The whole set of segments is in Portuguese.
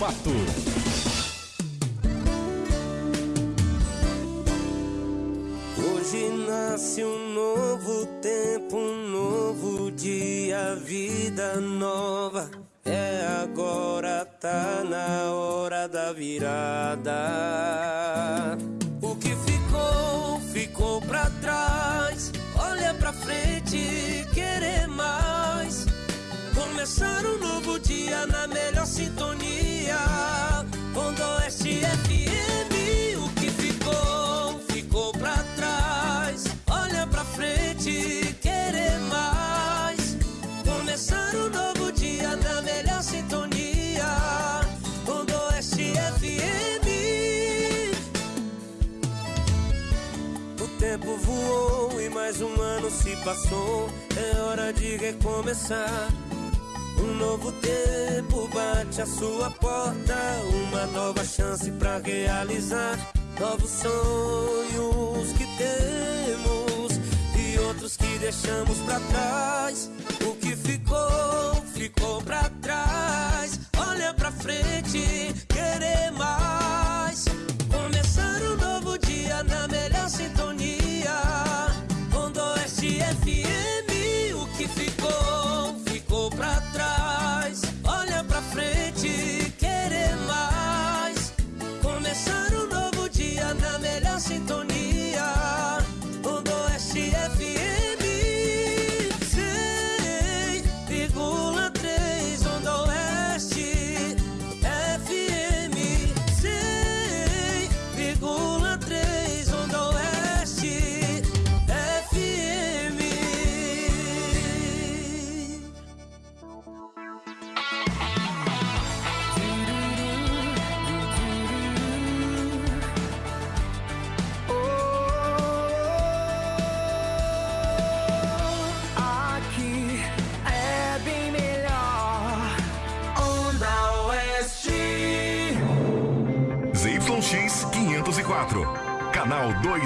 fato. Hoje nasce um novo tempo, um novo dia, vida nova. É agora, tá na hora da virada. O que ficou, ficou pra trás. Olha pra frente, querer mais. Começar um novo dia na melhor sintonia. Onda Oeste FM, o que ficou, ficou pra trás. Olha pra frente, querer mais. Começar um novo dia na melhor sintonia. Onda Oeste FM. O tempo voou e mais um ano se passou. É hora de recomeçar. Um novo tempo bate a sua porta. Uma nova chance pra realizar. Novos sonhos que temos e outros que deixamos pra trás. O que ficou, ficou pra trás. Olha pra frente, querer mais.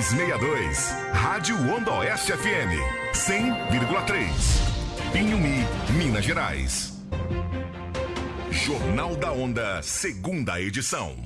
362. Rádio Onda Oeste FM 100,3. Pinhumi, Minas Gerais. Jornal da Onda, segunda edição.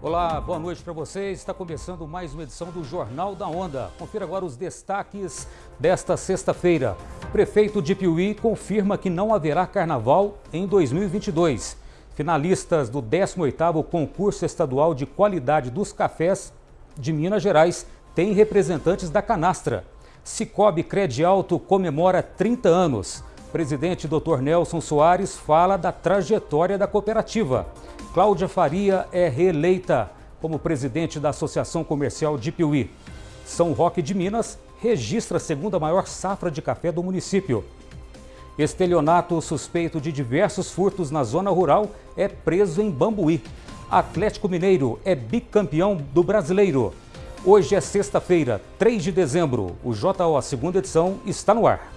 Olá, boa noite para vocês. Está começando mais uma edição do Jornal da Onda. Confira agora os destaques desta sexta-feira. Prefeito de Piuí confirma que não haverá carnaval em 2022. Finalistas do 18º Concurso Estadual de Qualidade dos Cafés de Minas Gerais têm representantes da Canastra. Cicobi Credialto comemora 30 anos. Presidente Dr. Nelson Soares fala da trajetória da cooperativa. Cláudia Faria é reeleita como presidente da Associação Comercial de Piuí. São Roque de Minas registra a segunda maior safra de café do município. Estelionato suspeito de diversos furtos na zona rural é preso em Bambuí. Atlético Mineiro é bicampeão do brasileiro. Hoje é sexta-feira, 3 de dezembro. O JO, a segunda edição, está no ar.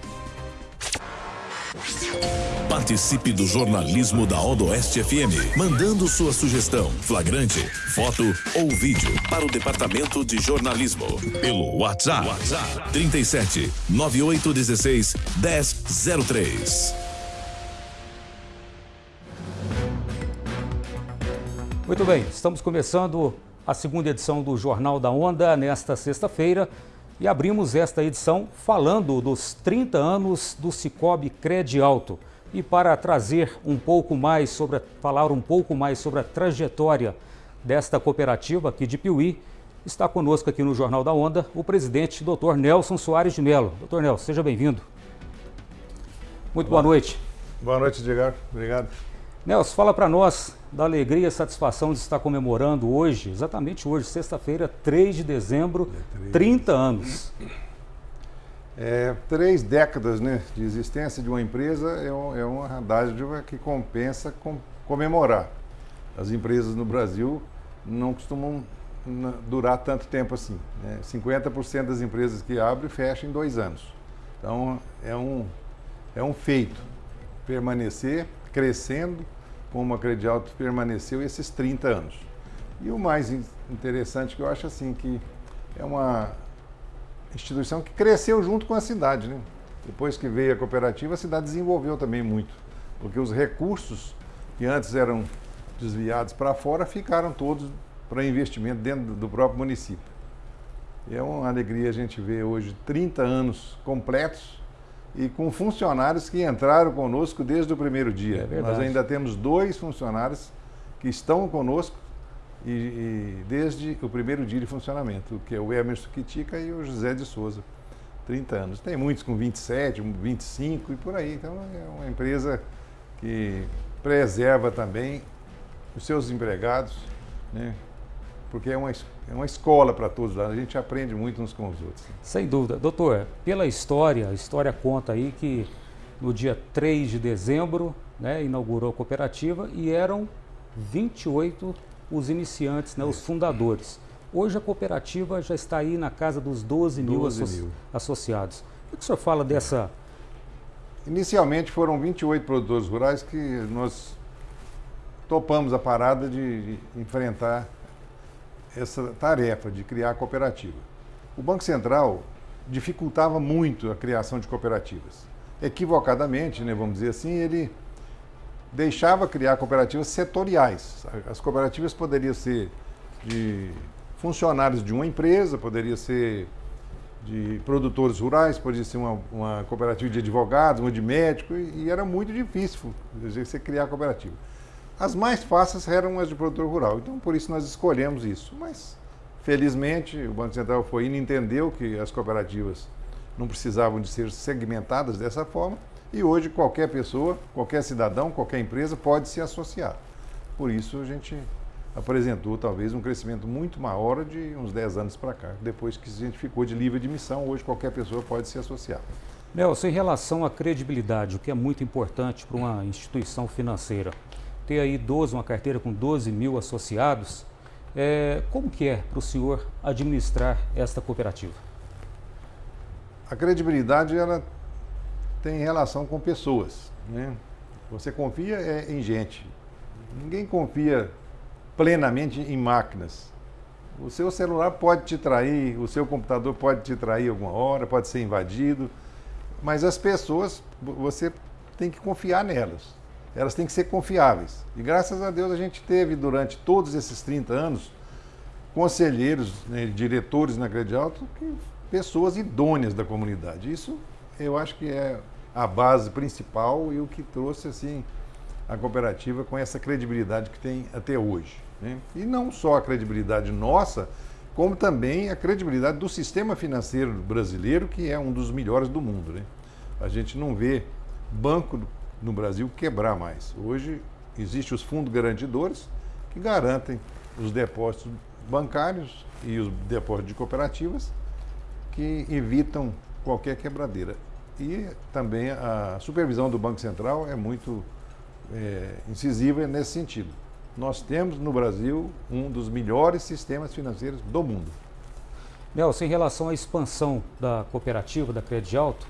Participe do jornalismo da Odoeste FM, mandando sua sugestão, flagrante, foto ou vídeo para o departamento de jornalismo pelo WhatsApp, 37 9816 1003. Muito bem, estamos começando a segunda edição do Jornal da Onda nesta sexta-feira e abrimos esta edição falando dos 30 anos do Cicobi Cred Alto. E para trazer um pouco mais sobre, falar um pouco mais sobre a trajetória desta cooperativa aqui de Piuí, está conosco aqui no Jornal da Onda o presidente Dr. Nelson Soares de Mello. Dr. Nelson, seja bem-vindo. Muito boa noite. Boa noite, Edgar. Obrigado. Nelson, fala para nós da alegria e satisfação de estar comemorando hoje, exatamente hoje, sexta-feira, 3 de dezembro, 30 anos. É, três décadas né, de existência de uma empresa é, um- é uma dádiva que compensa com- comemorar. As empresas no Brasil não costumam durar tanto tempo assim. Né? 50% das empresas que abrem fecham em dois anos. Então é um, é um feito permanecer crescendo como a Credialto permaneceu esses 30 anos. E o mais interessante que eu acho assim que é uma instituição que cresceu junto com a cidade, né? Depois que veio a cooperativa, a cidade desenvolveu também muito, porque os recursos que antes eram desviados para fora ficaram todos para investimento dentro do próprio município. E é uma alegria a gente ver hoje 30 anos completos e com funcionários que entraram conosco desde o primeiro dia. É Nós ainda temos dois funcionários que estão conosco e, e desde o primeiro dia de funcionamento, que é o Emerson Quitica e o José de Souza. 30 anos. Tem muitos com 27, 25 e por aí. Então é uma empresa que preserva também os seus empregados, né? porque é uma, é uma escola para todos lá. A gente aprende muito uns com os outros. Sem dúvida. Doutor, pela história, a história conta aí que no dia 3 de dezembro né, inaugurou a cooperativa e eram 28 os iniciantes, né, os fundadores. Hoje a cooperativa já está aí na casa dos 12 mil, 12 asso- mil. associados. O que o senhor fala dessa. Inicialmente foram 28 produtores rurais que nós topamos a parada de, de enfrentar essa tarefa de criar a cooperativa. O Banco Central dificultava muito a criação de cooperativas. Equivocadamente, né, vamos dizer assim, ele deixava criar cooperativas setoriais. As cooperativas poderiam ser de funcionários de uma empresa, poderia ser de produtores rurais, podia ser uma, uma cooperativa de advogados, uma de médico, e, e era muito difícil você criar cooperativa. As mais fáceis eram as de produtor rural, então por isso nós escolhemos isso. Mas, felizmente, o Banco Central foi indo e entendeu que as cooperativas não precisavam de ser segmentadas dessa forma, e hoje qualquer pessoa, qualquer cidadão, qualquer empresa pode se associar. Por isso a gente apresentou talvez um crescimento muito maior de uns 10 anos para cá. Depois que a gente ficou de livre admissão, hoje qualquer pessoa pode se associar. Nelson, em relação à credibilidade, o que é muito importante para uma instituição financeira, ter aí 12, uma carteira com 12 mil associados, é, como que é para o senhor administrar esta cooperativa? A credibilidade ela tem relação com pessoas, né? Você confia é, em gente. Ninguém confia plenamente em máquinas. O seu celular pode te trair, o seu computador pode te trair alguma hora, pode ser invadido, mas as pessoas, você tem que confiar nelas. Elas têm que ser confiáveis. E graças a Deus a gente teve durante todos esses 30 anos conselheiros, né, diretores na Crede Alto, que, pessoas idôneas da comunidade. Isso eu acho que é a base principal e o que trouxe assim a cooperativa com essa credibilidade que tem até hoje. né? E não só a credibilidade nossa, como também a credibilidade do sistema financeiro brasileiro, que é um dos melhores do mundo. né? A gente não vê banco no Brasil quebrar mais. Hoje existem os fundos garantidores que garantem os depósitos bancários e os depósitos de cooperativas que evitam qualquer quebradeira. E também a supervisão do Banco Central é muito é, incisiva nesse sentido. Nós temos no Brasil um dos melhores sistemas financeiros do mundo. Nelson, em relação à expansão da cooperativa da Crédito Alto,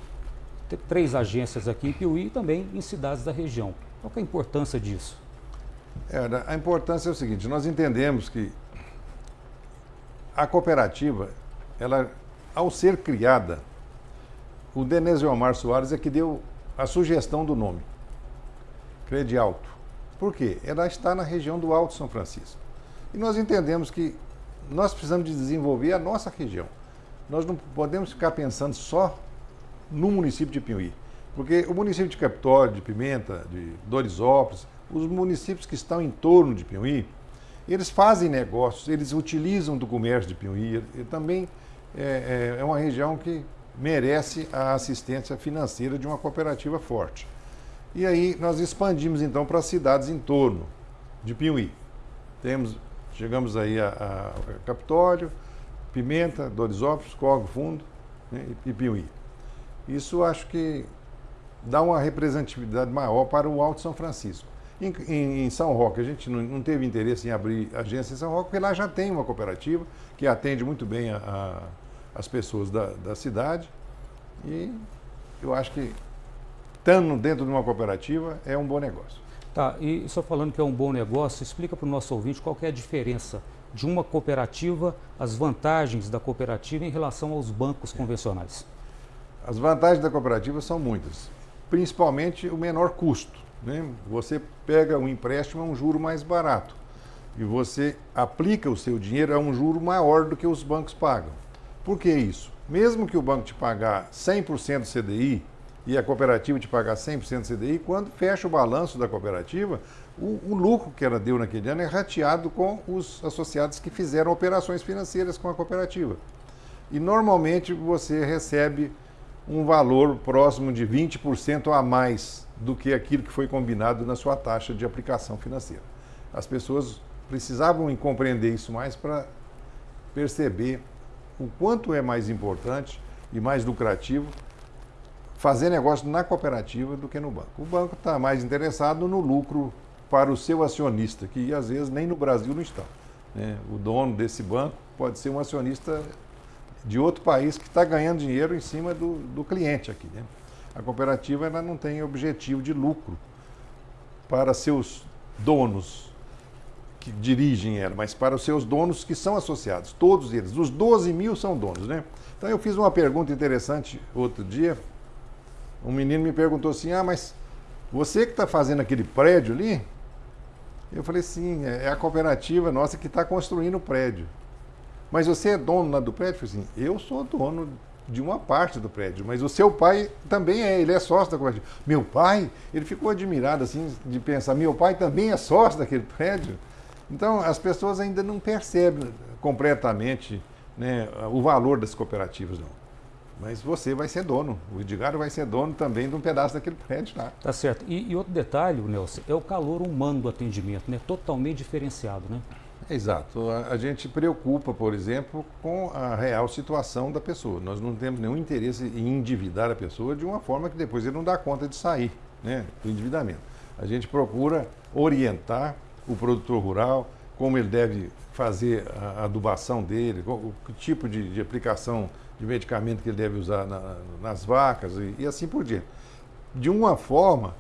tem três agências aqui em Piuí e também em cidades da região. Qual é a importância disso? É, a importância é o seguinte, nós entendemos que a cooperativa, ela, ao ser criada, o Denésio Omar Soares é que deu a sugestão do nome, Crede Alto. Por quê? Ela está na região do Alto São Francisco. E nós entendemos que nós precisamos de desenvolver a nossa região. Nós não podemos ficar pensando só no município de Piuí. Porque o município de Capitólio, de Pimenta, de Dorisópolis, os municípios que estão em torno de Piuí, eles fazem negócios, eles utilizam do comércio de Piuí. E também é, é, é uma região que merece a assistência financeira de uma cooperativa forte. E aí nós expandimos então para as cidades em torno de Piuí. Temos, chegamos aí a, a Capitólio, Pimenta, Dorisópolis, Corvo Fundo né, e Piuí. Isso acho que dá uma representatividade maior para o Alto São Francisco. Em, em, em São Roque, a gente não, não, teve interesse em abrir agência em São Roque, porque lá já tem uma cooperativa que atende muito bem a, a, as pessoas da, da cidade. E eu acho que, estando dentro de uma cooperativa, é um bom negócio. Tá, e só falando que é um bom negócio, explica para o nosso ouvinte qual é a diferença de uma cooperativa, as vantagens da cooperativa em relação aos bancos convencionais? As vantagens da cooperativa são muitas, principalmente o menor custo. Né? Você pega um empréstimo a um juro mais barato e você aplica o seu dinheiro a um juro maior do que os bancos pagam. Por que isso? Mesmo que o banco te pagar 100% CDI e a cooperativa te pagar 100% CDI, quando fecha o balanço da cooperativa, o, o, lucro que ela deu naquele ano é rateado com os associados que fizeram operações financeiras com a cooperativa. E normalmente você recebe um valor próximo de 20% a mais do que aquilo que foi combinado na sua taxa de aplicação financeira. As pessoas precisavam compreender isso mais para perceber o quanto é mais importante e mais lucrativo fazer negócio na cooperativa do que no banco. O banco está mais interessado no lucro para o seu acionista, que às vezes nem no Brasil não está. Né? O dono desse banco pode ser um acionista de outro país que está ganhando dinheiro em cima do, do cliente aqui. Né? A cooperativa ela não tem objetivo de lucro para seus donos que dirigem ela, mas para os seus donos que são associados, todos eles. Os 12 mil são donos, né? Então eu fiz uma pergunta interessante outro dia. Um menino me perguntou assim: Ah, mas você que está fazendo aquele prédio ali? Eu falei: Sim, é, é a cooperativa nossa que está construindo o prédio. Mas você é dono lá do prédio? Eu falei assim: Eu sou dono de uma parte do prédio, mas o seu pai também é, ele é sócio da cooperativa. Meu pai, ele ficou admirado assim de pensar: Meu pai também é sócio daquele prédio. Então, as pessoas ainda não percebem completamente né, o valor das cooperativas, não. Mas você vai ser dono, o Edgar vai ser dono também de um pedaço daquele prédio lá. Tá certo. E, e outro detalhe, Nelson, é o calor humano do atendimento, né? Totalmente diferenciado, né? Exato. A, a, gente preocupa, por exemplo, com a real situação da pessoa. Nós não temos nenhum interesse em endividar a pessoa de uma forma que depois ele não dá conta de sair né, do endividamento. A gente procura orientar o produtor rural, como ele deve fazer a adubação dele, o, o tipo de, de, aplicação de medicamento que ele deve usar na, nas vacas e, e assim por diante. De uma forma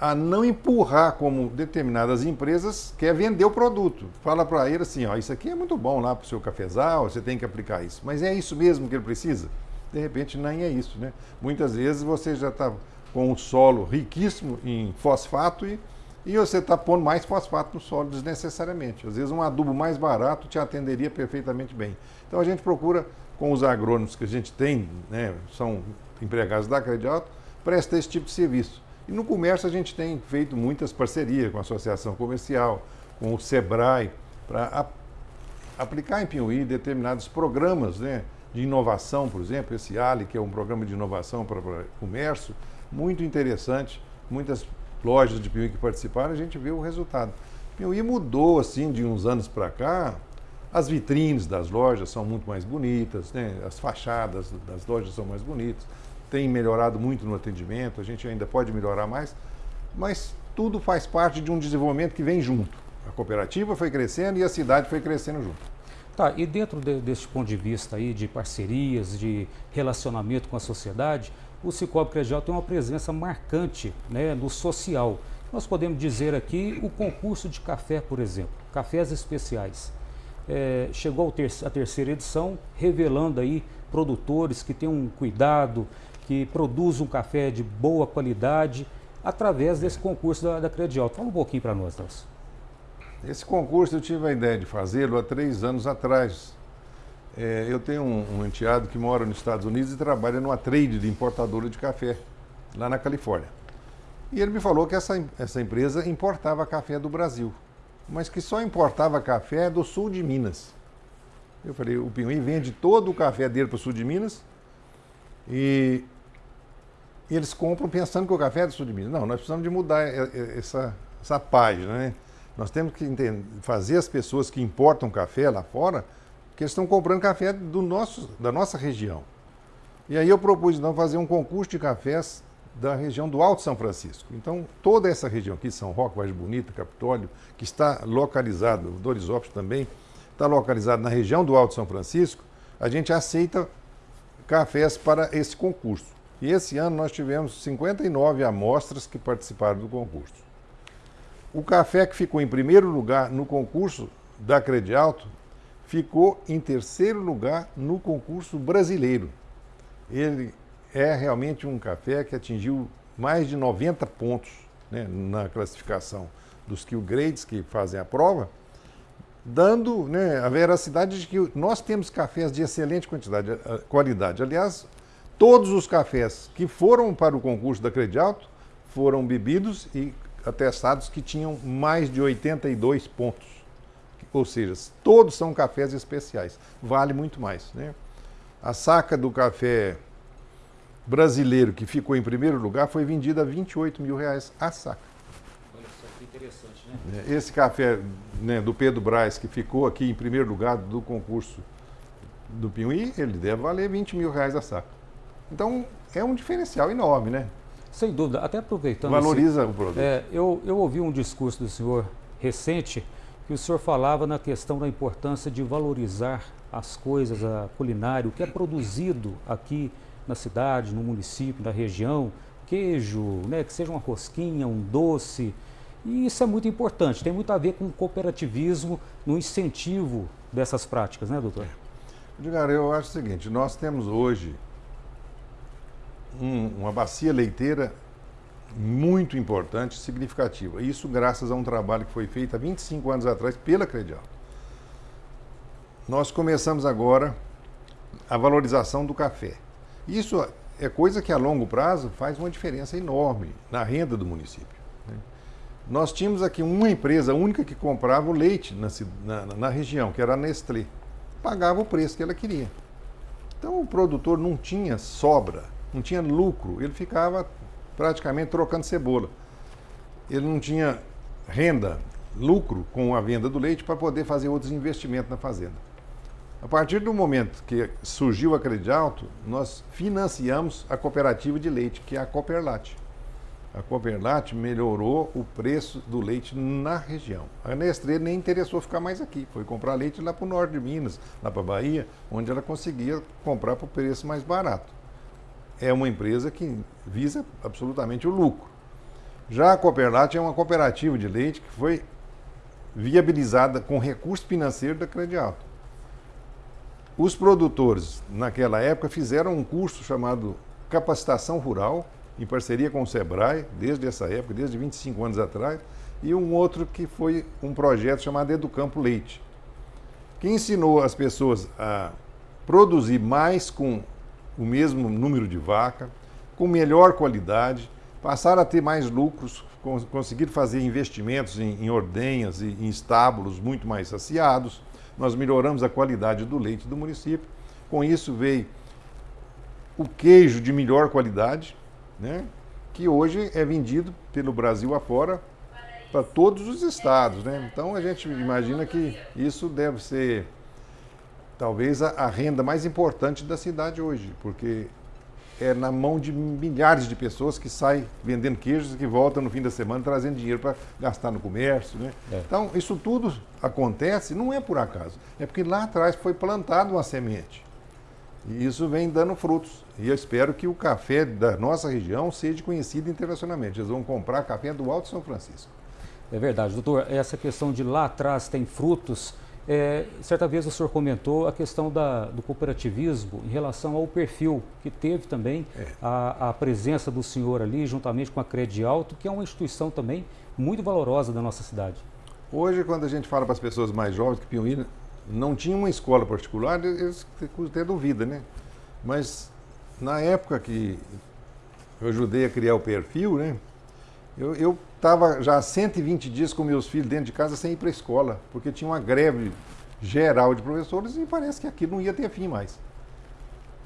a não empurrar como determinadas empresas quer vender o produto. Fala para ele assim, ó, isso aqui é muito bom lá para o seu cafezal, você tem que aplicar isso. Mas é isso mesmo que ele precisa? De repente nem é isso, né? Muitas vezes você já está com um solo riquíssimo em fosfato e e você está pondo mais fosfato no solo desnecessariamente. Às vezes um adubo mais barato te atenderia perfeitamente bem. Então a gente procura, com os agrônomos que a gente tem, né, são empregados da Credialto, presta esse tipo de serviço. E no comércio a gente tem feito muitas parcerias com a Associação Comercial, com o SEBRAE, para aplicar em Piuí determinados programas né, de inovação, por exemplo, esse ALI, que é um programa de inovação para comércio, muito interessante, muitas lojas de Piuí que participaram, a gente vê o resultado. Piuí mudou assim de uns anos para cá. As vitrines das lojas são muito mais bonitas, né? as fachadas das lojas são mais bonitas, tem melhorado muito no atendimento, a gente ainda pode melhorar mais, mas tudo faz parte de um desenvolvimento que vem junto. A cooperativa foi crescendo e a cidade foi crescendo junto. Tá, e dentro de, desse ponto de vista aí de parcerias, de relacionamento com a sociedade, o Cicobi Credial tem uma presença marcante né, no social. Nós podemos dizer aqui o concurso de café, por exemplo, cafés especiais. É, chegou a terceira edição, revelando aí produtores que têm um cuidado, que produzem um café de boa qualidade, através desse concurso da, da Credial. Fala um pouquinho para nós, Nelson. Esse concurso eu tive a ideia de fazê-lo há três anos atrás, é, eu tenho um, um, enteado que mora nos Estados Unidos e trabalha numa trade de importadora de café, lá na Califórnia. E ele me falou que essa, essa empresa importava café do Brasil, mas que só importava café do sul de Minas. Eu falei, o Pinhuim vende todo o café dele para o sul de Minas e, e eles compram pensando que o café é do sul de Minas. Não, nós precisamos de mudar essa, essa página, né? Nós temos que entender, fazer as pessoas que importam café lá fora que eles estão comprando café do nosso, da nossa região. E aí eu propus então fazer um concurso de cafés da região do Alto São Francisco. Então, toda essa região aqui, São Roque, Vargem Bonita, Capitólio, que está localizado, Dorisópolis também, está localizado na região do Alto São Francisco, a gente aceita cafés para esse concurso. E esse ano nós tivemos 59 amostras que participaram do concurso. O café que ficou em primeiro lugar no concurso da Credialto ficou em terceiro lugar no concurso brasileiro. Ele é realmente um café que atingiu mais de 90 pontos né, na classificação dos kill grades que fazem a prova, dando né, a veracidade de que nós temos cafés de excelente quantidade, qualidade. Aliás, todos os cafés que foram para o concurso da Credialto foram bebidos e atestados que tinham mais de 82 pontos. Ou seja, todos são cafés especiais. Vale muito mais. Né? A saca do café brasileiro que ficou em primeiro lugar foi vendida a 28 mil reais a saca. Olha só que interessante, né? Esse café né, do Pedro Braz, que ficou aqui em primeiro lugar do concurso do Piuí, ele deve valer 20 mil reais a saca. Então, é um diferencial enorme, né? Sem dúvida, até aproveitando. Valoriza esse, o produto. É, eu, eu ouvi um discurso do senhor recente que o senhor falava na questão da importância de valorizar as coisas, a culinária, o que é produzido aqui na cidade, no município, na região, queijo, né, que seja uma rosquinha, um doce. E isso é muito importante, tem muito a ver com o cooperativismo no incentivo dessas práticas, né, doutor? Edgar, eu acho o seguinte, nós temos hoje um, uma bacia leiteira muito importante, significativa. Isso graças a um trabalho que foi feito há 25 anos atrás pela Credial. Nós começamos agora a valorização do café. Isso é coisa que a longo prazo faz uma diferença enorme na renda do município. Né? Nós tínhamos aqui uma empresa única que comprava o leite na, na, na região, que era a Nestlé. Pagava o preço que ela queria. Então o produtor não tinha sobra, não tinha lucro, ele ficava praticamente trocando cebola. Ele não tinha renda, lucro com a venda do leite para poder fazer outros investimentos na fazenda. A partir do momento que surgiu a Credialto, nós financiamos a cooperativa de leite, que é a Cooperlat. A Cooperlat melhorou o preço do leite na região. A Nestlé nem interessou ficar mais aqui, foi comprar leite lá para o norte de Minas, lá para a Bahia, onde ela conseguia comprar por preço mais barato. É uma empresa que visa absolutamente o lucro. Já a Cooperlat é uma cooperativa de leite que foi viabilizada com recurso financeiro da Credialto. Os produtores, naquela época, fizeram um curso chamado Capacitação Rural, em parceria com o SEBRAE, desde essa época, desde 25 anos atrás, e um outro que foi um projeto chamado Educampo Leite, que ensinou as pessoas a produzir mais com o mesmo número de vaca, com melhor qualidade, passaram a ter mais lucros, conseguir fazer investimentos em, em ordenhas e em estábulos muito mais saciados nós melhoramos a qualidade do leite do município. Com isso veio o queijo de melhor qualidade, né, que hoje é vendido pelo Brasil afora para todos os estados. Né? Então a gente imagina que isso deve ser talvez a, a renda mais importante da cidade hoje, porque é na mão de milhares de pessoas que saem vendendo queijos e que voltam no fim da semana trazendo dinheiro para gastar no comércio. Né? É. Então, isso tudo acontece, não é por acaso, é porque lá atrás foi plantada uma semente. E isso vem dando frutos. E eu espero que o café da nossa região seja conhecido internacionalmente. Eles vão comprar café do Alto São Francisco. É verdade, doutor. Essa questão de lá atrás tem frutos é, certa vez o senhor comentou a questão da, do cooperativismo em relação ao perfil que teve também é. a, a, presença do senhor ali, juntamente com a Crede Alto, que é uma instituição também muito valorosa da nossa cidade. Hoje, quando a gente fala para as pessoas mais jovens que Piuí não tinha uma escola particular, eles até duvida, né? Mas na época que eu ajudei a criar o perfil, né? Eu estava já há 120 dias com meus filhos dentro de casa sem ir para a escola, porque tinha uma greve geral de professores e parece que aquilo não ia ter fim mais.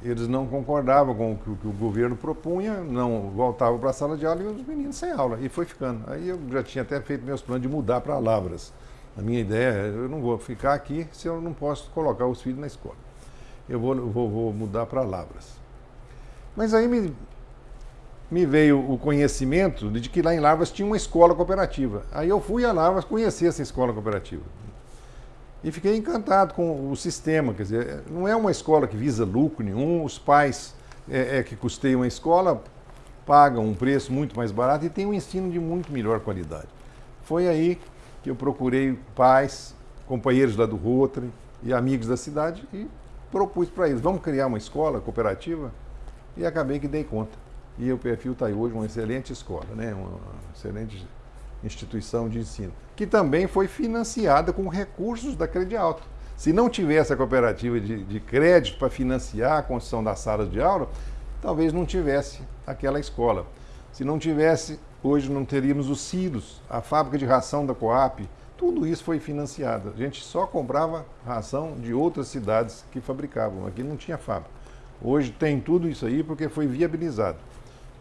Eles não concordavam com o que, o, que o governo propunha, não voltavam para a sala de aula e os meninos sem aula. E foi ficando. Aí eu já tinha até feito meus planos de mudar para Lavras. A minha ideia é, eu não vou ficar aqui se eu não posso colocar os filhos na escola. Eu vou, vou, vou mudar para Lavras. Mas aí me, me veio o conhecimento de que lá em Lavras tinha uma escola cooperativa. Aí eu fui a Lavras conhecer essa escola cooperativa. E fiquei encantado com o sistema, quer dizer, não é uma escola que visa lucro nenhum, os pais é, é que custeiam a escola pagam um preço muito mais barato e tem um ensino de muito melhor qualidade. Foi aí que eu procurei pais, companheiros lá do Rotary, e amigos da cidade e propus para eles, vamos criar uma escola cooperativa e acabei que dei conta. E o perfil está aí hoje uma excelente escola, né? uma excelente instituição de ensino, que também foi financiada com recursos da Credialto. Se não tivesse a cooperativa de, de crédito para financiar a construção das salas de aula, talvez não tivesse aquela escola. Se não tivesse, hoje não teríamos os silos, a fábrica de ração da Coap, tudo isso foi financiado. A gente só comprava ração de outras cidades que fabricavam, aqui não tinha fábrica. Hoje tem tudo isso aí porque foi viabilizado.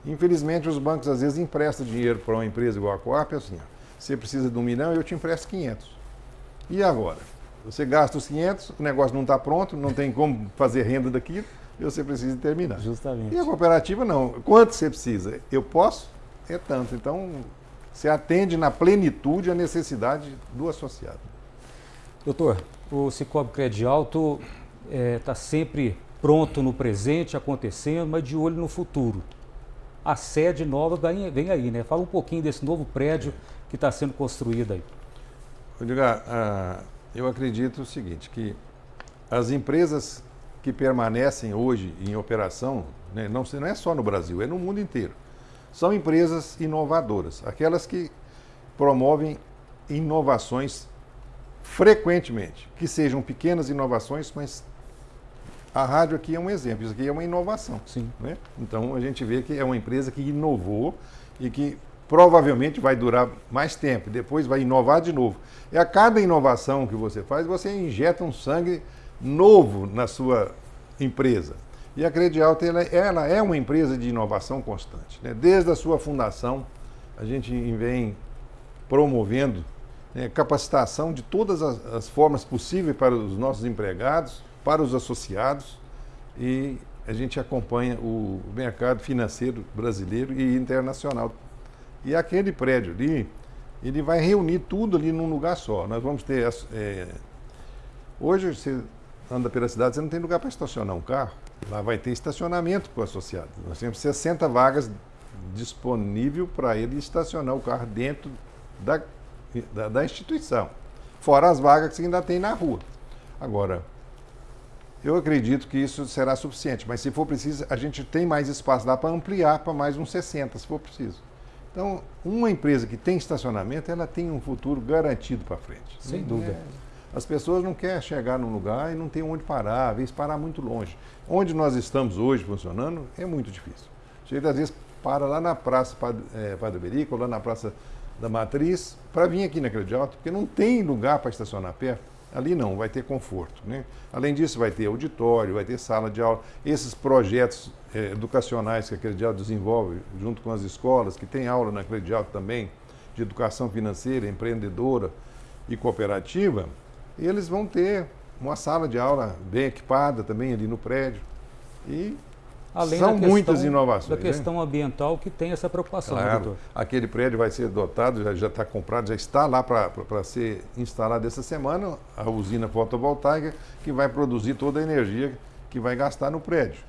Infelizmente, os bancos às vezes emprestam dinheiro para uma empresa igual a Coap, assim, ó, você precisa de um milhão, eu te empresto 500. E agora? Você gasta os 500, o negócio não está pronto, não tem como fazer renda daquilo, e você precisa terminar. Justamente. E a cooperativa não. Quanto você precisa? Eu posso? É tanto. Então, você atende na plenitude a necessidade do associado. Doutor, o Cicobi Crédito Alto está é, tá sempre pronto no presente, acontecendo, mas de olho no futuro a sede nova vem aí, né? Fala um pouquinho desse novo prédio que está sendo construído aí. Edgar, ah, eu acredito o seguinte, que as empresas que permanecem hoje em operação, né, não, não é só no Brasil, é no mundo inteiro, são empresas inovadoras, aquelas que promovem inovações frequentemente, que sejam pequenas inovações, mas a rádio aqui é um exemplo, isso aqui é uma inovação. Sim. Né? Então a gente vê que é uma empresa que inovou e que provavelmente vai durar mais tempo, depois vai inovar de novo. E a cada inovação que você faz, você injeta um sangue novo na sua empresa. E a Credialta ela, ela é uma empresa de inovação constante. Né? Desde a sua fundação, a gente vem promovendo né, capacitação de todas as, as formas possíveis para os nossos empregados, para os associados e a gente acompanha o mercado financeiro brasileiro e internacional. E aquele prédio ali, ele vai reunir tudo ali num lugar só. Nós vamos ter. É, hoje você anda pela cidade, você não tem lugar para estacionar um carro. Lá vai ter estacionamento para o associado. Nós temos 60 vagas disponível para ele estacionar o carro dentro da, da, da instituição. Fora as vagas que ainda tem na rua. Agora, eu acredito que isso será suficiente, mas se for preciso, a gente tem mais espaço lá para ampliar para mais uns 60, se for preciso. Então, uma empresa que tem estacionamento, ela tem um futuro garantido para frente. Sem dúvida. É. As pessoas não querem chegar num lugar e não tem onde parar, às vezes parar muito longe. Onde nós estamos hoje funcionando é muito difícil. Chega às vezes para lá na Praça Padre, é, Berico, lá na Praça da Matriz, para vir aqui na Credialto, porque não tem lugar para estacionar perto. Ali não, vai ter conforto. Né? Além disso, vai ter auditório, vai ter sala de aula. Esses projetos eh, educacionais que a Credial desenvolve junto com as escolas, que tem aula na Credial também, de educação financeira, empreendedora e cooperativa, eles vão ter uma sala de aula bem equipada também ali no prédio. E Além São questão, muitas inovações. Da né? questão né? ambiental que tem essa preocupação, claro, doutor. Aquele prédio vai ser dotado, já está comprado, já está lá para ser instalado essa semana, a usina fotovoltaica, que vai produzir toda a energia que vai gastar no prédio.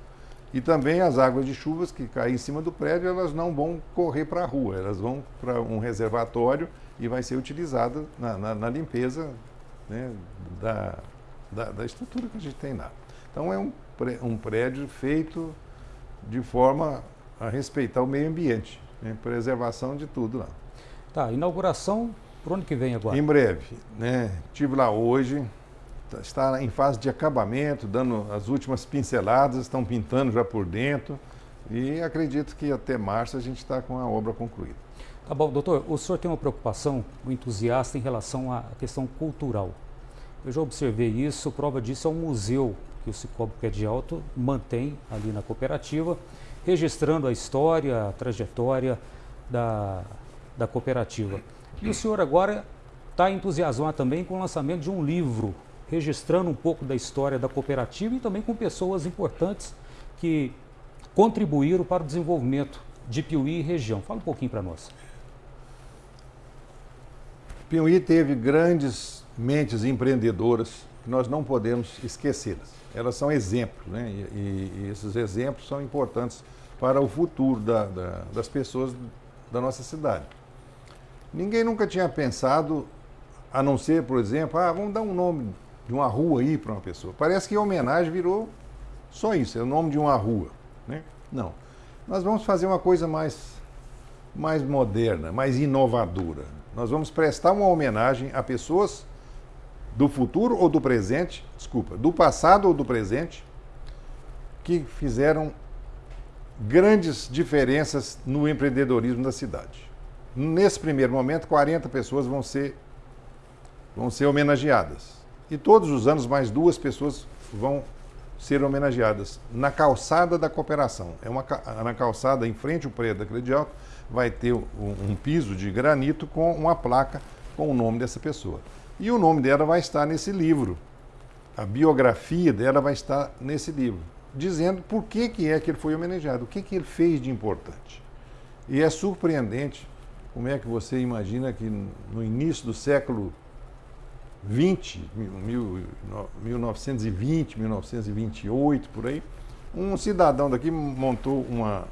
E também as águas de chuvas que caem em cima do prédio, elas não vão correr para a rua, elas vão para um reservatório e vai ser utilizada na, na, na limpeza né, da, da, da, estrutura que a gente tem lá. Então é um, um prédio feito de forma a respeitar o meio ambiente, né? preservação de tudo lá. Tá, inauguração por onde que vem agora? Em breve, né? Tive lá hoje, tá, está em fase de acabamento, dando as últimas pinceladas, estão pintando já por dentro e acredito que até março a gente está com a obra concluída. Tá bom, doutor, o senhor tem uma preocupação, um entusiasta em relação à questão cultural. Eu já observei isso, prova disso é um museu que o Cicobi Pé de Alto mantém ali na cooperativa, registrando a história, a trajetória da, da cooperativa. E o senhor agora está entusiasmado também com o lançamento de um livro, registrando um pouco da história da cooperativa e também com pessoas importantes que contribuíram para o desenvolvimento de Piuí e região. Fala um pouquinho para nós. Piuí teve grandes mentes empreendedoras que nós não podemos esquecê-las elas são exemplos, né? E, e, esses exemplos são importantes para o futuro da, da, das pessoas da nossa cidade. Ninguém nunca tinha pensado, a não ser, por exemplo, ah, vamos dar um nome de uma rua aí para uma pessoa. Parece que homenagem virou só isso, é o nome de uma rua. Né? Não. Nós vamos fazer uma coisa mais, mais moderna, mais inovadora. Nós vamos prestar uma homenagem a pessoas do futuro ou do presente, desculpa, do passado ou do presente, que fizeram grandes diferenças no empreendedorismo da cidade. Nesse primeiro momento, 40 pessoas vão ser, vão ser homenageadas. E todos os anos, mais duas pessoas vão ser homenageadas na calçada da cooperação. É uma, na calçada em frente ao prédio da Credial vai ter um, um piso de granito com uma placa com o nome dessa pessoa. E o nome dela vai estar nesse livro. A biografia dela vai estar nesse livro, dizendo por que, que é que ele foi homenageado, o que, que ele fez de importante. E é surpreendente como é que você imagina que no início do século 20, 1920, 1928, por aí, um cidadão daqui montou uma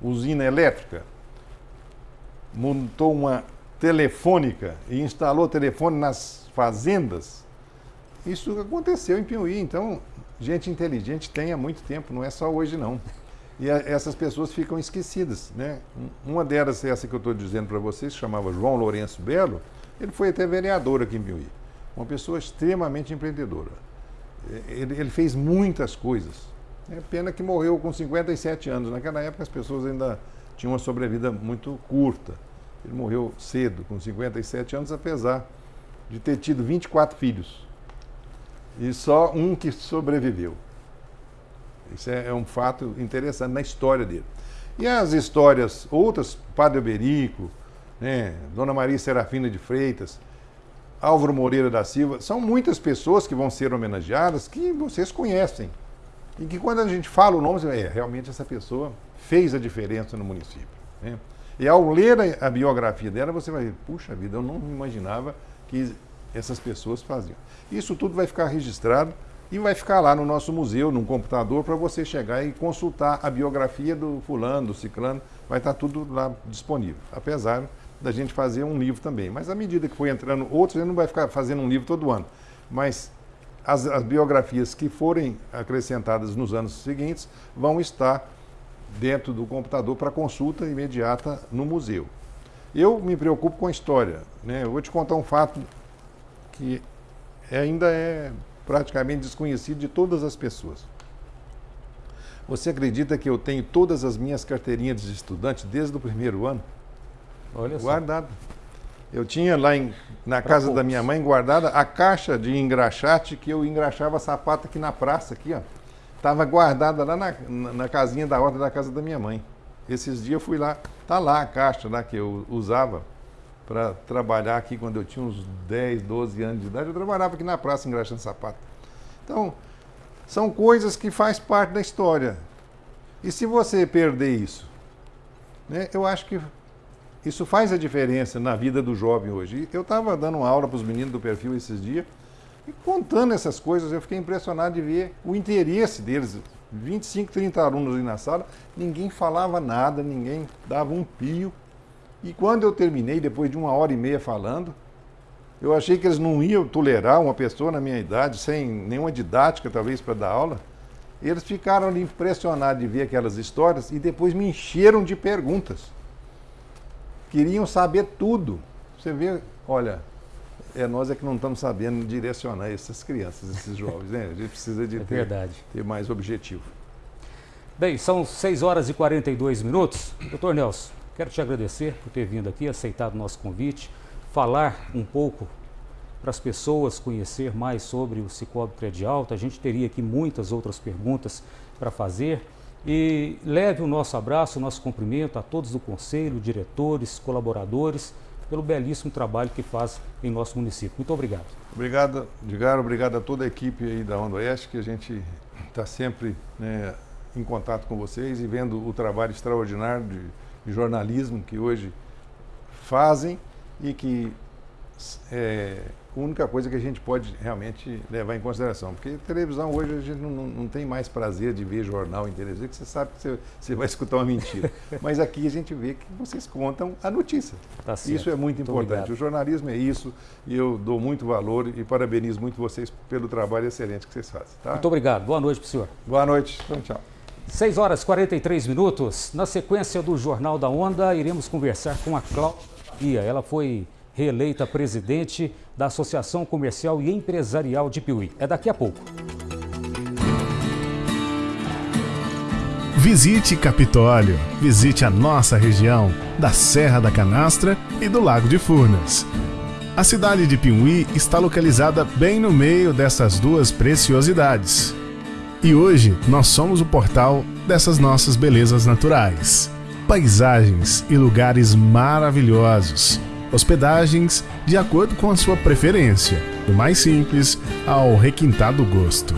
usina elétrica, montou uma telefônica e instalou telefone nas fazendas. Isso aconteceu em Piuí, então gente inteligente tem há muito tempo, não é só hoje não. E a, essas pessoas ficam esquecidas, né? Uma delas, essa que eu estou dizendo para vocês, chamava João Lourenço Belo, ele foi até vereador aqui em Piuí uma pessoa extremamente empreendedora. Ele, ele fez muitas coisas. É pena que morreu com 57 anos. Naquela época as pessoas ainda tinham uma sobrevida muito curta. Ele morreu cedo, com 57 anos, apesar de ter tido 24 filhos. E só um que sobreviveu. Isso é, é um fato interessante na história dele. E as histórias, outras, Padre Oberico, né, Dona Maria Serafina de Freitas, Álvaro Moreira da Silva, são muitas pessoas que vão ser homenageadas que vocês conhecem. E que quando a gente fala o nome, você é, realmente essa pessoa fez a diferença no município. Né? E ao ler a, biografia dela, você vai ver, puxa vida, eu não imaginava que essas pessoas faziam. Isso tudo vai ficar registrado e vai ficar lá no nosso museu, num computador, para você chegar e consultar a biografia do fulano, do ciclano, vai estar tudo lá disponível. Apesar da gente fazer um livro também. Mas à medida que for entrando outros, ele não vai ficar fazendo um livro todo ano. Mas as, as biografias que forem acrescentadas nos anos seguintes vão estar dentro do computador para consulta imediata no museu. Eu me preocupo com a história. Né? Eu vou te contar um fato que ainda é praticamente desconhecido de todas as pessoas. Você acredita que eu tenho todas as minhas carteirinhas de estudante desde o primeiro ano? Olha só. Guardado. Eu tinha lá em, na pra casa poucos. da minha mãe guardada a caixa de engraxate que eu engraxava sapato aqui na praça, aqui, ó. Estava guardada lá na, na, na, casinha da horta da casa da minha mãe. Esses dias eu fui lá, tá lá a caixa lá que eu usava para trabalhar aqui quando eu tinha uns 10, 12 anos de idade. Eu trabalhava aqui na praça engraxando sapato. Então, são coisas que faz parte da história. E se você perder isso, né, eu acho que isso faz a diferença na vida do jovem hoje. Eu estava dando uma aula para os meninos do perfil esses dias e contando essas coisas, eu fiquei impressionado de ver o interesse deles. 25, 30 alunos ali na sala, ninguém falava nada, ninguém dava um pio. E quando eu terminei, depois de uma hora e meia falando, eu achei que eles não iam tolerar uma pessoa na minha idade, sem nenhuma didática, talvez, para dar aula. Eles ficaram ali impressionados de ver aquelas histórias e depois me encheram de perguntas queriam saber tudo. Você vê, olha, é nós é que não estamos sabendo direcionar essas crianças, esses jovens, né? A gente precisa de é ter, ter mais objetivo. Bem, são 6 horas e 42 minutos. Doutor Nelson, quero te agradecer por ter vindo aqui, aceitado o nosso convite, falar um pouco para as pessoas conhecer mais sobre o Cicobi Credialta. A gente teria aqui muitas outras perguntas para fazer. E leve o nosso abraço, o nosso cumprimento a todos do Conselho, diretores, colaboradores, pelo belíssimo trabalho que faz em nosso município. Muito obrigado. Obrigado, Edgar, obrigado a toda a equipe aí da Onda Oeste, que a gente está sempre né, em contato com vocês e vendo o trabalho extraordinário de, de jornalismo que hoje fazem e que é a única coisa que a gente pode realmente levar em consideração. Porque televisão hoje a gente não, não tem mais prazer de ver jornal em televisão, que você sabe que você, você vai escutar uma mentira. Mas aqui a gente vê que vocês contam a notícia. Tá isso é muito importante. O jornalismo é isso e eu dou muito valor e parabenizo muito vocês pelo trabalho excelente que vocês fazem. Tá? Muito obrigado. Boa noite para o senhor. Boa noite. Então, tchau. 6 horas e 43 minutos. Na sequência do Jornal da Onda, iremos conversar com a Cláudia. Ela foi reeleita presidente da Associação Comercial e Empresarial de Piuí. É daqui a pouco. Visite Capitólio. Visite a nossa região, da Serra da Canastra e do Lago de Furnas. A cidade de Piuí está localizada bem no meio dessas duas preciosidades. E hoje nós somos o portal dessas nossas belezas naturais. Paisagens e lugares maravilhosos hospedagens de acordo com a sua preferência, do mais simples ao requintado gosto.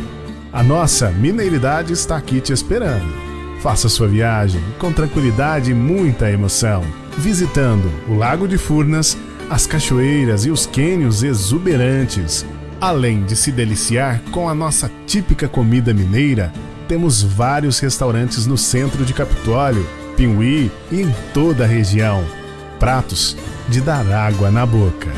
A nossa mineiridade está aqui te esperando. Faça sua viagem com tranquilidade e muita emoção, visitando o Lago de Furnas, as cachoeiras e os quênios exuberantes. Além de se deliciar com a nossa típica comida mineira, temos vários restaurantes no centro de Capitólio, Pinhuí e em toda a região. Pratos de dar água na boca.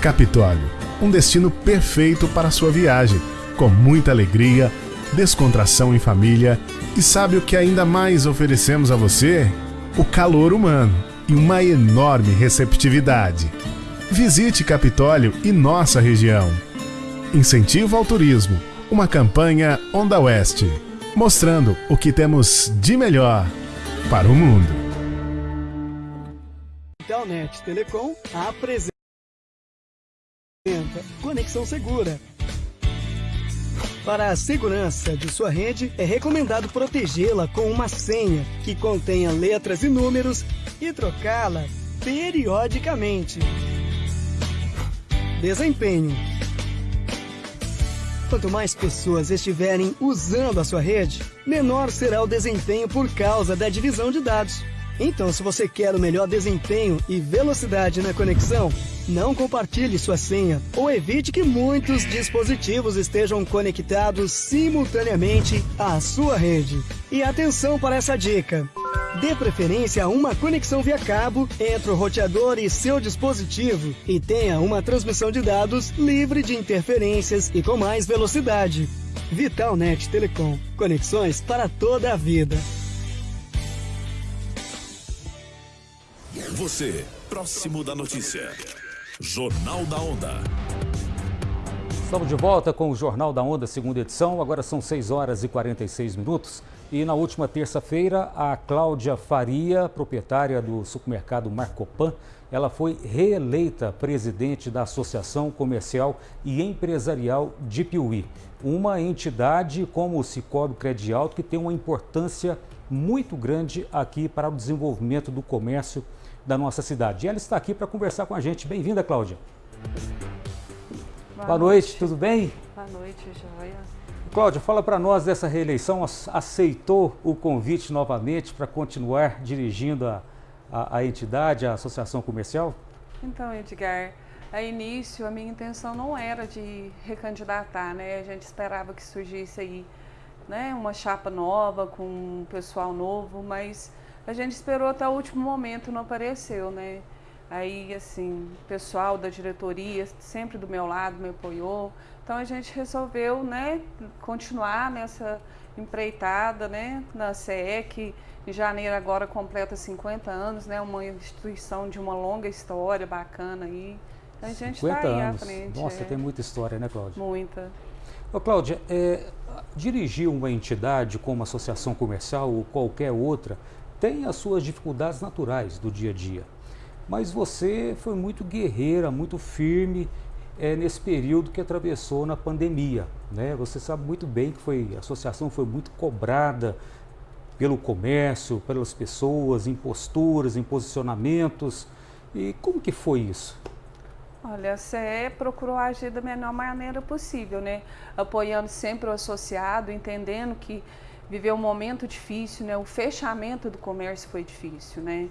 Capitólio, um destino perfeito para sua viagem, com muita alegria, descontração em família e sabe o que ainda mais oferecemos a você? O calor humano e uma enorme receptividade. Visite Capitólio e nossa região. Incentivo ao turismo, uma campanha Onda Oeste, mostrando o que temos de melhor para o mundo. Telnet Telecom apresenta Conexão Segura. Para a segurança de sua rede, é recomendado protegê-la com uma senha que contenha letras e números e trocá-la periodicamente. Desempenho. Quanto mais pessoas estiverem usando a sua rede, menor será o desempenho por causa da divisão de dados. Então, se você quer o melhor desempenho e velocidade na conexão, não compartilhe sua senha ou evite que muitos dispositivos estejam conectados simultaneamente à sua rede. E atenção para essa dica! Dê preferência a uma conexão via cabo entre o roteador e seu dispositivo e tenha uma transmissão de dados livre de interferências e com mais velocidade. Vitalnet Telecom. Conexões para toda a vida. Você, próximo da notícia. Jornal da Onda. Estamos de volta com o Jornal da Onda, segunda edição. Agora são 6 horas e 46 minutos. E na última terça-feira, a Cláudia Faria, proprietária do supermercado Marcopan, ela foi reeleita presidente da Associação Comercial e Empresarial de Piuí. Uma entidade como o Cicobi Credialto que tem uma importância muito grande aqui para o desenvolvimento do comércio da nossa cidade. E ela está aqui para conversar com a gente. Bem-vinda, Cláudia. Boa, Boa noite. noite, tudo bem? Boa noite, Joia. Cláudia, fala para nós dessa reeleição. Aceitou o convite novamente para continuar dirigindo a, a, a entidade, a associação comercial? Então, Edgar, a início a minha intenção não era de recandidatar, né? A gente esperava que surgisse aí né, uma chapa nova, com um pessoal novo, mas a gente esperou até o último momento, não apareceu, né? Aí, assim, o pessoal da diretoria sempre do meu lado me apoiou. Então a gente resolveu, né, continuar nessa empreitada, né, na que em janeiro agora completa 50 anos, né, uma instituição de uma longa história bacana aí. A gente está aí anos. à frente. Nossa, é. tem muita história, né, Cláudia? Muita. Ô, Cláudia, é, dirigir uma entidade como associação comercial ou qualquer outra, tem as suas dificuldades naturais do dia a dia. Mas você foi muito guerreira, muito firme é, nesse período que atravessou na pandemia. Né? Você sabe muito bem que foi, a associação foi muito cobrada pelo comércio, pelas pessoas, em posturas, em posicionamentos. E como que foi isso? Olha, a CE procurou agir da melhor maneira possível, né? Apoiando sempre o associado, entendendo que viveu um momento difícil, né? O fechamento do comércio foi difícil, né?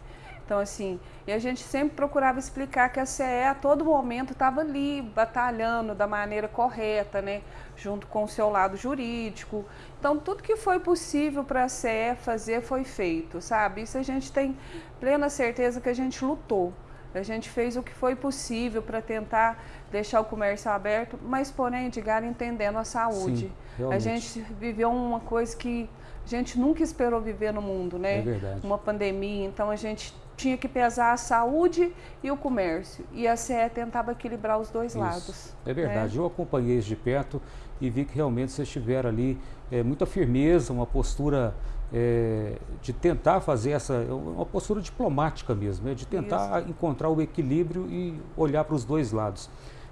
Então, assim, e a gente sempre procurava explicar que a CE a todo momento estava ali, batalhando da maneira correta, né? Junto com o seu lado jurídico. Então, tudo que foi possível para a CE fazer foi feito, sabe? Isso a gente tem plena certeza que a gente lutou. A gente fez o que foi possível para tentar deixar o comércio aberto, mas porém, Edgar, entendendo a saúde. Sim, a gente viveu uma coisa que a gente nunca esperou viver no mundo, né? É verdade. Uma pandemia, então a gente tinha que pesar a saúde e o comércio. E a CE tentava equilibrar os dois Isso. lados. É verdade. Né? Eu acompanhei isso de perto e vi que realmente vocês tiveram ali é, muita firmeza, uma postura é, de tentar fazer essa, uma postura diplomática mesmo, né? de tentar isso. encontrar o equilíbrio e olhar para os dois lados.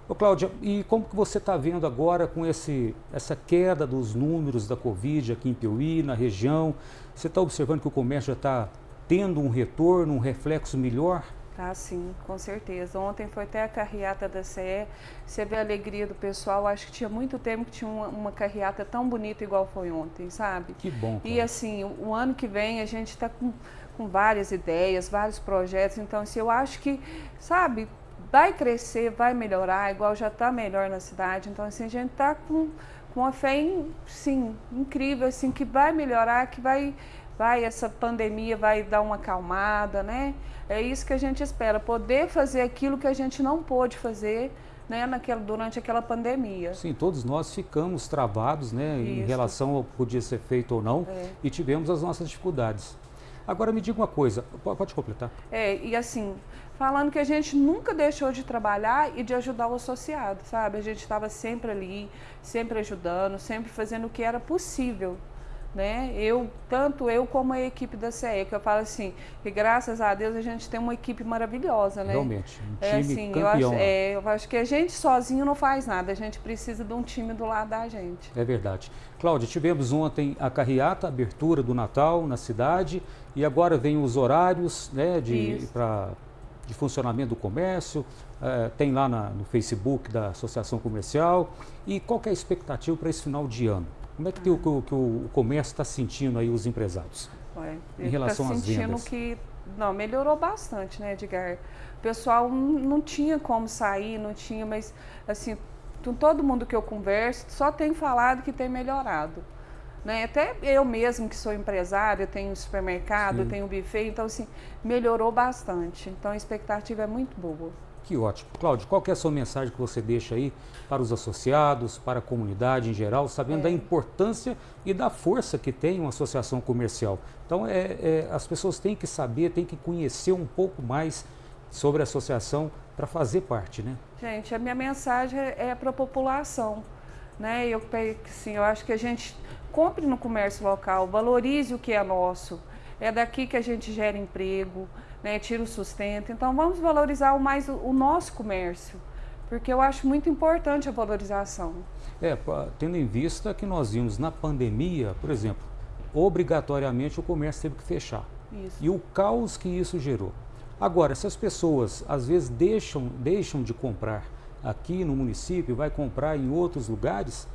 Ô Cláudia, e como que você está vendo agora com esse, essa queda dos números da Covid aqui em Piauí, na região? Você está observando que o comércio já está tendo um retorno, um reflexo melhor? Tá sim, com certeza. Ontem foi até a carreata da CE, você vê a alegria do pessoal, acho que tinha muito tempo que tinha uma, uma carreata tão bonita igual foi ontem, sabe? Que bom. Cara. E assim, o, o ano que vem a gente está com, com várias ideias, vários projetos, então assim, eu acho que, sabe, vai crescer, vai melhorar, igual já está melhor na cidade. Então, assim, a gente está com, com uma fé, em, sim, incrível, assim, que vai melhorar, que vai, vai, essa pandemia vai dar uma acalmada, né? É isso que a gente espera, poder fazer aquilo que a gente não pôde fazer, né, naquela, durante aquela pandemia. Sim, todos nós ficamos travados, né, Isso. em relação ao que podia ser feito ou não, é. e tivemos as nossas dificuldades. Agora me diga uma coisa, pode completar. É, e assim, falando que a gente nunca deixou de trabalhar e de ajudar o associado, sabe? A gente estava sempre ali, sempre ajudando, sempre fazendo o que era possível. Né? Eu, tanto eu como a equipe da CE, que eu falo assim, que graças a Deus a gente tem uma equipe maravilhosa, né? Realmente, um é, time assim, campeão. Eu acho, é, eu acho que a gente sozinho não faz nada, a gente precisa de um time do lado da gente. É verdade. Cláudia, tivemos ontem a carreata, a abertura do Natal na cidade, e agora vem os horários né, de, pra, de funcionamento do comércio, é, tem lá na, no Facebook da Associação Comercial. E qual é a expectativa para esse final de ano? Como é que, o, que o, comércio está sentindo aí, os empresários? Ué, em relação tá às vendas? que não, melhorou bastante, né, Edgar? O pessoal não tinha como sair, não tinha, mas assim, todo mundo que eu converso só tem falado que tem melhorado. Né? Até eu mesmo que sou empresária, tenho supermercado, Sim. tenho buffet, então assim, melhorou bastante. Então a expectativa é muito boa. Que ótimo. Cláudio, qual é a sua mensagem que você deixa aí para os associados, para a comunidade em geral, sabendo é. da importância e da força que tem uma associação comercial? Então, é, é, as pessoas têm que saber, têm que conhecer um pouco mais sobre a associação para fazer parte, né? Gente, a minha mensagem é para a população. Né? Eu, assim, eu acho que a gente compre no comércio local, valorize o que é nosso. É daqui que a gente gera emprego, né, tira o sustento. Então vamos valorizar mais o, o nosso comércio, porque eu acho muito importante a valorização. É, tendo em vista que nós vimos na pandemia, por exemplo, obrigatoriamente o comércio teve que fechar. Isso. E o caos que isso gerou. Agora, se as pessoas às vezes deixam, deixam de comprar aqui no município, vai comprar em outros lugares,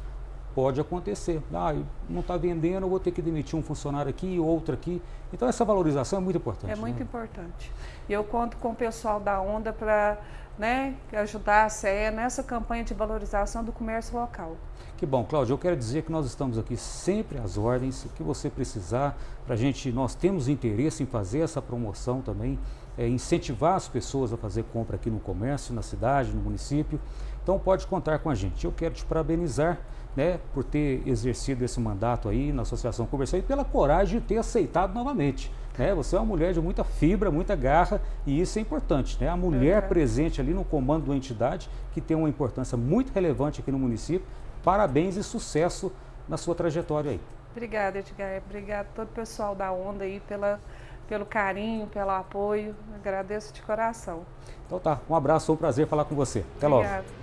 pode acontecer. Ah, não está vendendo, eu vou ter que demitir um funcionário aqui, outro aqui. Então essa valorização é muito importante. É muito né? importante. E eu conto com o pessoal da Onda para né, ajudar a CE nessa campanha de valorização do comércio local. Que bom, Cláudio. Eu quero dizer que nós estamos aqui sempre às ordens, o que você precisar. Para gente, nós temos interesse em fazer essa promoção também, é, incentivar as pessoas a fazer compra aqui no comércio, na cidade, no município. Então pode contar com a gente. Eu quero te parabenizar né, por ter exercido esse mandato aí na Associação Comercial e pela coragem de ter aceitado novamente. Né? Você é uma mulher de muita fibra, muita garra e isso é importante. Né? A mulher uhum. presente ali no comando da entidade, que tem uma importância muito relevante aqui no município. Parabéns e sucesso na sua trajetória aí. Obrigada, Edgar. Obrigada a todo o pessoal da Onda aí pela, pelo carinho, pelo apoio. Agradeço de coração. Então tá, um abraço, foi um prazer falar com você. Até Obrigada. logo.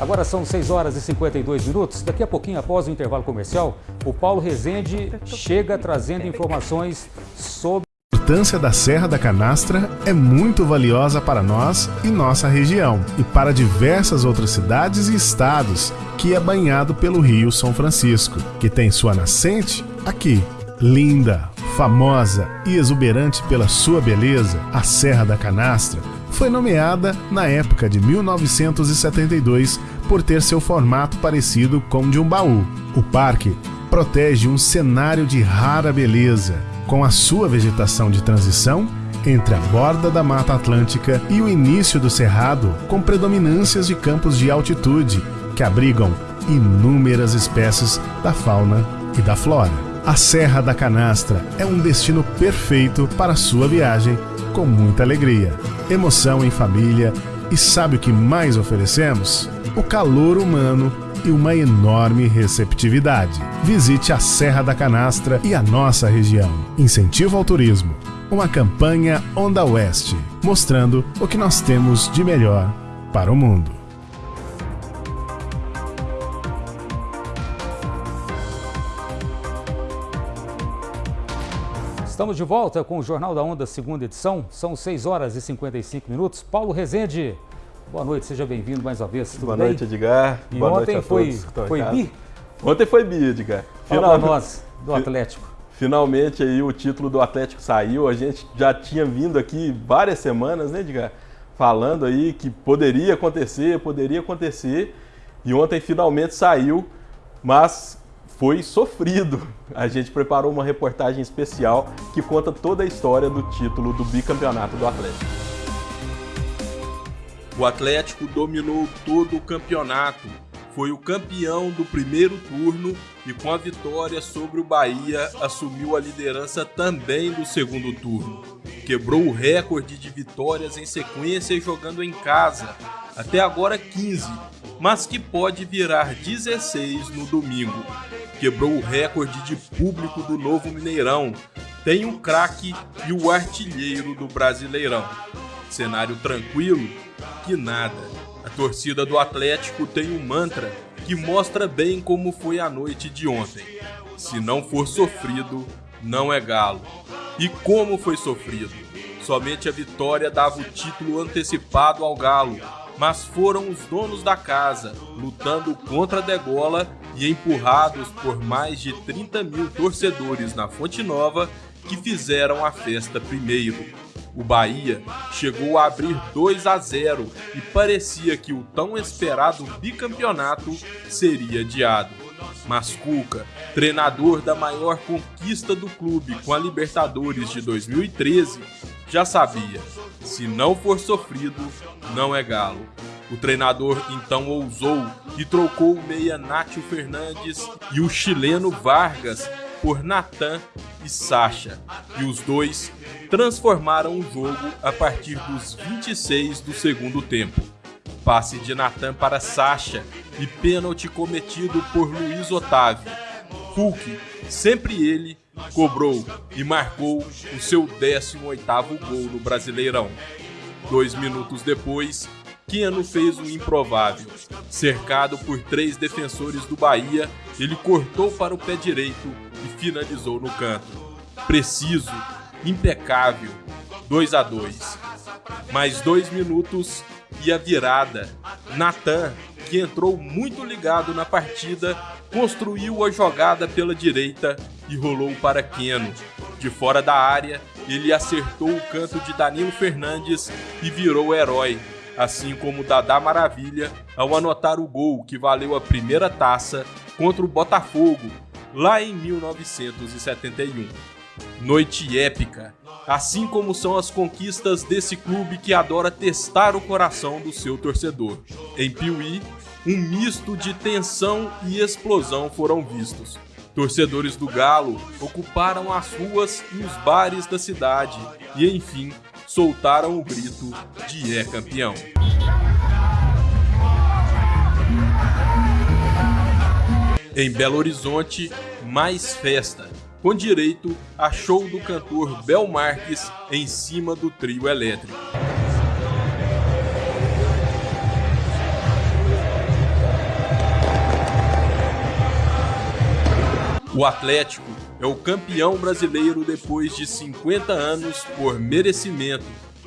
Agora são 6 horas e 52 minutos. Daqui a pouquinho, após o intervalo comercial, o Paulo Rezende chega trazendo informações sobre. A importância da Serra da Canastra é muito valiosa para nós e nossa região, e para diversas outras cidades e estados, que é banhado pelo Rio São Francisco, que tem sua nascente aqui. Linda, Famosa e exuberante pela sua beleza, a Serra da Canastra foi nomeada na época de 1972 por ter seu formato parecido com o de um baú. O parque protege um cenário de rara beleza, com a sua vegetação de transição entre a borda da Mata Atlântica e o início do Cerrado, com predominâncias de campos de altitude que abrigam inúmeras espécies da fauna e da flora. A Serra da Canastra é um destino perfeito para sua viagem com muita alegria, emoção em família e sabe o que mais oferecemos? O calor humano e uma enorme receptividade. Visite a Serra da Canastra e a nossa região. Incentivo ao turismo. Uma campanha Onda Oeste, mostrando o que nós temos de melhor para o mundo. Estamos de volta com o Jornal da Onda, segunda edição. São 6 horas e 55 minutos. Paulo Rezende, boa noite, seja bem-vindo mais uma vez. Tudo boa bem? noite, Edgar. E boa ontem noite foi, foi bi? Ontem foi bi, Edgar. Fala Final... nós, do Atlético. Finalmente aí o título do Atlético saiu. A gente já tinha vindo aqui várias semanas, né, Edgar? Falando aí que poderia acontecer, poderia acontecer. E ontem finalmente saiu, mas foi sofrido. A gente preparou uma reportagem especial que conta toda a história do título do bicampeonato do Atlético. O Atlético dominou todo o campeonato, foi o campeão do primeiro turno e, com a vitória sobre o Bahia, assumiu a liderança também do segundo turno. Quebrou o recorde de vitórias em sequência jogando em casa, até agora 15, mas que pode virar 16 no domingo quebrou o recorde de público do novo Mineirão. Tem um craque e o artilheiro do Brasileirão. Cenário tranquilo? Que nada. A torcida do Atlético tem um mantra que mostra bem como foi a noite de ontem. Se não for sofrido, não é galo. E como foi sofrido? Somente a vitória dava o título antecipado ao Galo, mas foram os donos da casa, lutando contra a degola e empurrados por mais de 30 mil torcedores na Fonte Nova, que fizeram a festa primeiro. O Bahia chegou a abrir 2 a 0 e parecia que o tão esperado bicampeonato seria adiado. Mas Cuca, treinador da maior conquista do clube com a Libertadores de 2013, já sabia: se não for sofrido, não é galo. O treinador então ousou e trocou o meia Nátio Fernandes e o chileno Vargas por Natan e Sacha, e os dois transformaram o jogo a partir dos 26 do segundo tempo. Passe de Natan para Sacha e pênalti cometido por Luiz Otávio. Hulk, sempre ele, cobrou e marcou o seu 18º gol no Brasileirão. Dois minutos depois, Keno fez o improvável. Cercado por três defensores do Bahia, ele cortou para o pé direito e finalizou no canto. Preciso, impecável, 2 a 2. Mais dois minutos e a virada. Natan, que entrou muito ligado na partida, construiu a jogada pela direita e rolou para Keno. De fora da área, ele acertou o canto de Danilo Fernandes e virou herói, assim como Dadá Maravilha ao anotar o gol que valeu a primeira taça contra o Botafogo, lá em 1971. Noite épica, assim como são as conquistas desse clube que adora testar o coração do seu torcedor. Em Piuí, um misto de tensão e explosão foram vistos. Torcedores do Galo ocuparam as ruas e os bares da cidade e, enfim, soltaram o grito de é campeão. Em Belo Horizonte, mais festa, com direito a show do cantor Bel Marques em cima do trio elétrico. O Atlético é o campeão brasileiro depois de 50 anos por merecimento,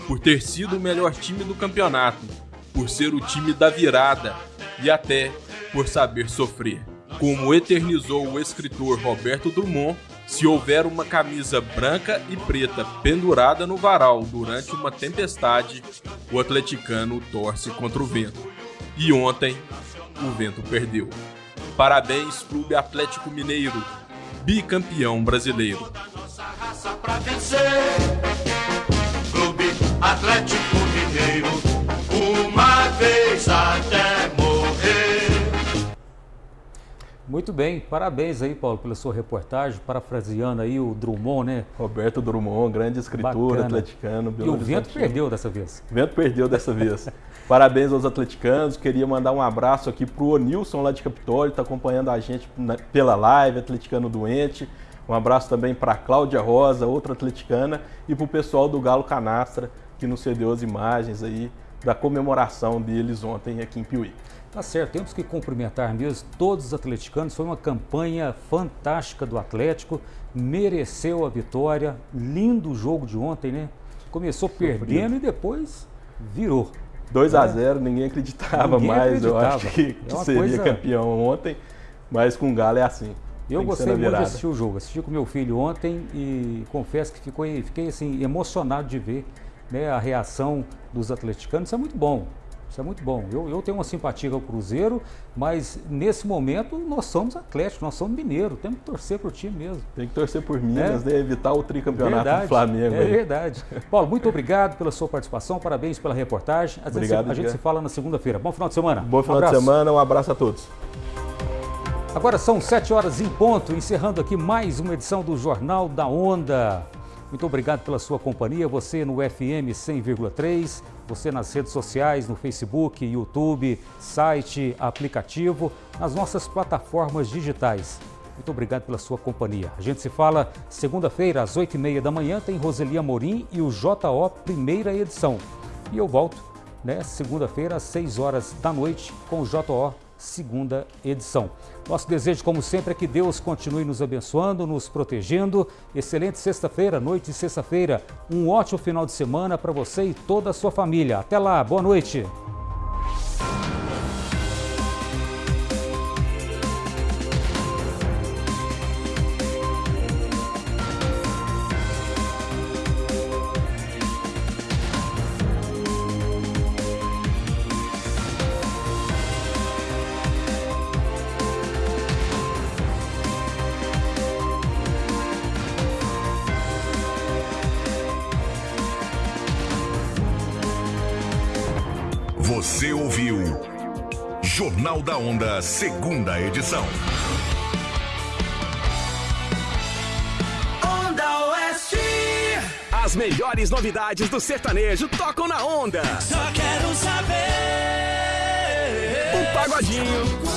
por ter sido o melhor time do campeonato, por ser o time da virada e até por saber sofrer. Como eternizou o escritor Roberto Drummond, Se houver uma camisa branca e preta pendurada no varal durante uma tempestade, o atleticano torce contra o vento. E ontem, o vento perdeu. Parabéns, Clube Atlético Mineiro, bicampeão brasileiro. Clube Atlético Mineiro, Muito bem, parabéns aí, Paulo, pela sua reportagem, parafraseando aí o Drummond, né? Roberto Drummond, grande escritor Bacana. atleticano. E o vento perdeu dessa vez. O vento perdeu dessa vez. parabéns aos atleticanos, queria mandar um abraço aqui pro Onilson lá de Capitólio, está acompanhando a gente pela live, atleticano doente. Um abraço também para Cláudia Rosa, outra atleticana, e para o pessoal do Galo Canastra, que nos cedeu as imagens aí da comemoração deles ontem aqui em Piuí. Tá certo, temos que cumprimentar mesmo todos os atleticanos. Foi uma campanha fantástica do Atlético, mereceu a vitória. Lindo jogo de ontem, né? Começou perdendo e depois virou. 2 a 0 é. ninguém acreditava ninguém mais. Acreditava. Eu acho que, que é seria coisa... campeão ontem, mas com o Galo é assim. Eu gostei muito de assistir o jogo. Assisti com meu filho ontem e confesso que ficou, fiquei assim, emocionado de ver né, a reação dos atleticanos. Isso é muito bom. Isso é muito bom. Eu, eu tenho uma simpatia ao Cruzeiro, mas nesse momento nós somos Atlético, nós somos Mineiro. Temos que torcer por time mesmo. Tem que torcer por Minas, é. né? evitar o tricampeonato verdade, do Flamengo. É aí. verdade. Paulo, muito obrigado pela sua participação, parabéns pela reportagem. obrigado, a gente se fala na segunda-feira. Bom final de semana. Bom final um de semana, um abraço a todos. Agora são sete horas em ponto, encerrando aqui mais uma edição do Jornal da Onda. Muito obrigado pela sua companhia, você no FM 100,3, você nas redes sociais, no Facebook, YouTube, site, aplicativo, nas nossas plataformas digitais. Muito obrigado pela sua companhia. A gente se fala segunda-feira, às oito e meia da manhã, tem Roseli Amorim e o JO Primeira Edição. E eu volto, né, segunda-feira, às seis horas da noite, com o JO segunda edição. Nosso desejo, como sempre, é que Deus continue nos abençoando, nos protegendo. Excelente sexta-feira, noite de sexta-feira. Um ótimo final de semana para você e toda a sua família. Até lá, boa noite. Segunda edição. Onda Oeste. As melhores novidades do sertanejo tocam na Onda. Só quero saber. O pagodinho